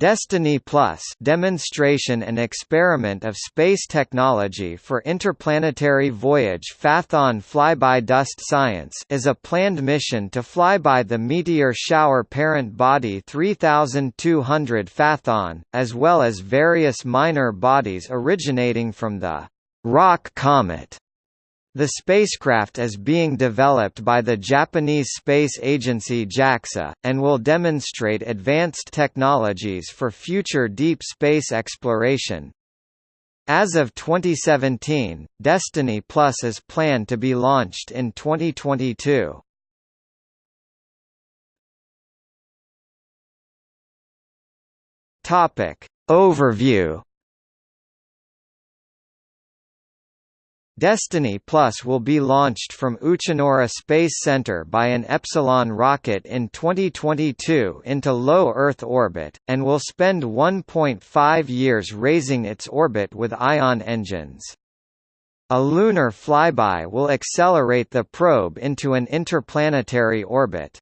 Destiny Plus demonstration and experiment of space technology for interplanetary voyage Phaethon flyby dust science is a planned mission to fly by the meteor shower parent body 3200 Phaethon, as well as various minor bodies originating from the Rock Comet the spacecraft is being developed by the Japanese space agency JAXA, and will demonstrate advanced technologies for future deep space exploration. As of 2017, Destiny Plus is planned to be launched in 2022. Overview Destiny Plus will be launched from Uchinoura Space Center by an Epsilon rocket in 2022 into low Earth orbit, and will spend 1.5 years raising its orbit with ion engines. A lunar flyby will accelerate the probe into an interplanetary orbit.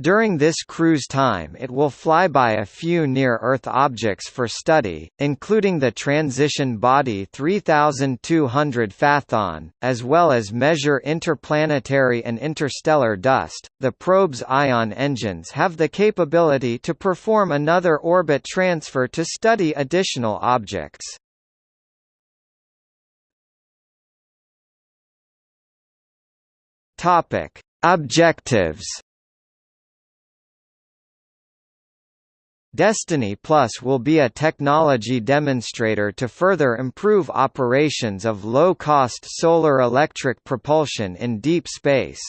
During this cruise time it will fly by a few near-Earth objects for study, including the transition body 3200 Phaethon, as well as measure interplanetary and interstellar dust. The probe's ion engines have the capability to perform another orbit transfer to study additional objects. Topic: Objectives Destiny Plus will be a technology demonstrator to further improve operations of low-cost solar electric propulsion in deep space.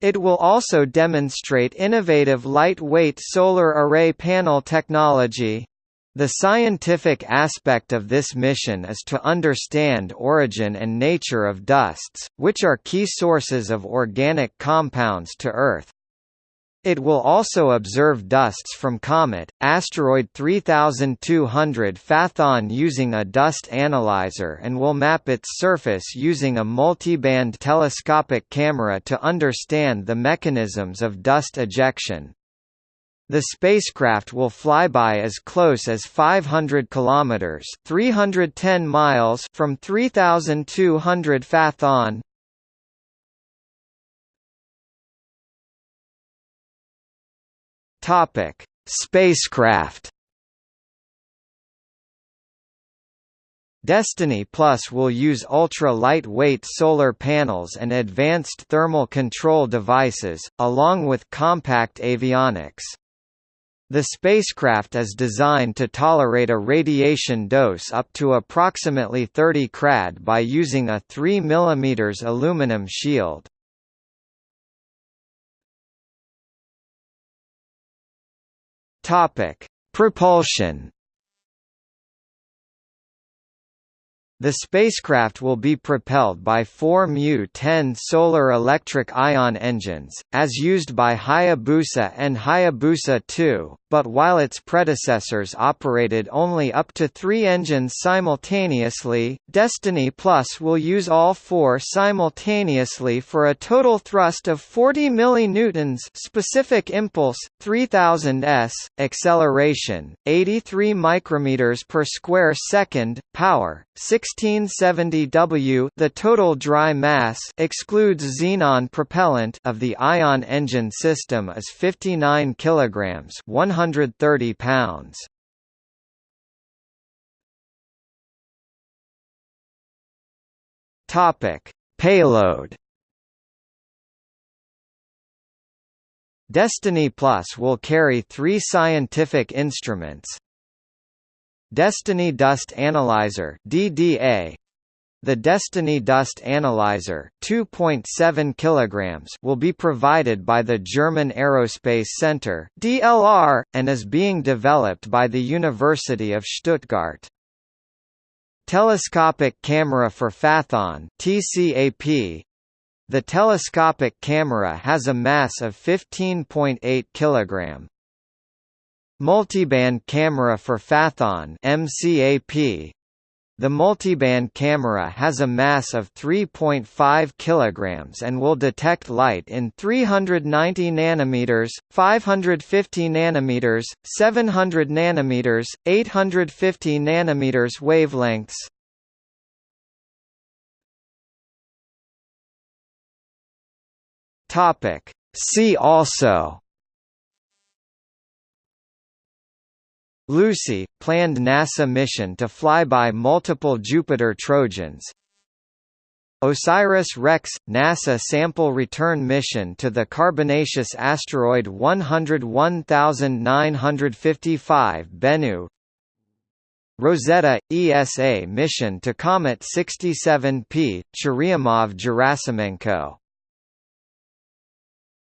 It will also demonstrate innovative lightweight solar array panel technology. The scientific aspect of this mission is to understand origin and nature of dusts, which are key sources of organic compounds to Earth. It will also observe dusts from comet, asteroid 3200 Phaethon using a dust analyzer and will map its surface using a multiband telescopic camera to understand the mechanisms of dust ejection. The spacecraft will fly by as close as 500 kilometers, 310 miles from 3200 Phaethon, Topic: Spacecraft. Destiny Plus will use ultra-lightweight solar panels and advanced thermal control devices, along with compact avionics. The spacecraft is designed to tolerate a radiation dose up to approximately 30 krad by using a 3 mm aluminum shield. Topic: Propulsion. The spacecraft will be propelled by four Mu-10 solar electric ion engines, as used by Hayabusa and Hayabusa 2, but while its predecessors operated only up to three engines simultaneously, Destiny Plus will use all four simultaneously for a total thrust of 40 millinewtons specific impulse, 3000 s, acceleration, 83 micrometers per square second, power, 1670 W the total dry mass excludes xenon propellant of the ion engine system is 59 kilograms 130 pounds. Topic: Payload Destiny Plus will carry three scientific instruments, Destiny Dust Analyzer DDA the Destiny Dust Analyzer 2.7 kilograms will be provided by the German Aerospace Center DLR, and is being developed by the University of Stuttgart. Telescopic Camera for Phaethon TCAP The telescopic camera has a mass of 15.8 kg. Multiband camera for Phaethon MCAP The multiband camera has a mass of 3.5 kg and will detect light in 390 nanometers, 550 nanometers, 700 nanometers, 850 nanometers wavelengths. Topic See also Lucy, planned NASA mission to fly by multiple Jupiter Trojans. OSIRIS-REx – NASA sample return mission to the carbonaceous asteroid 101955 Bennu. Rosetta – ESA mission to Comet 67P, Churyumov-Gerasimenko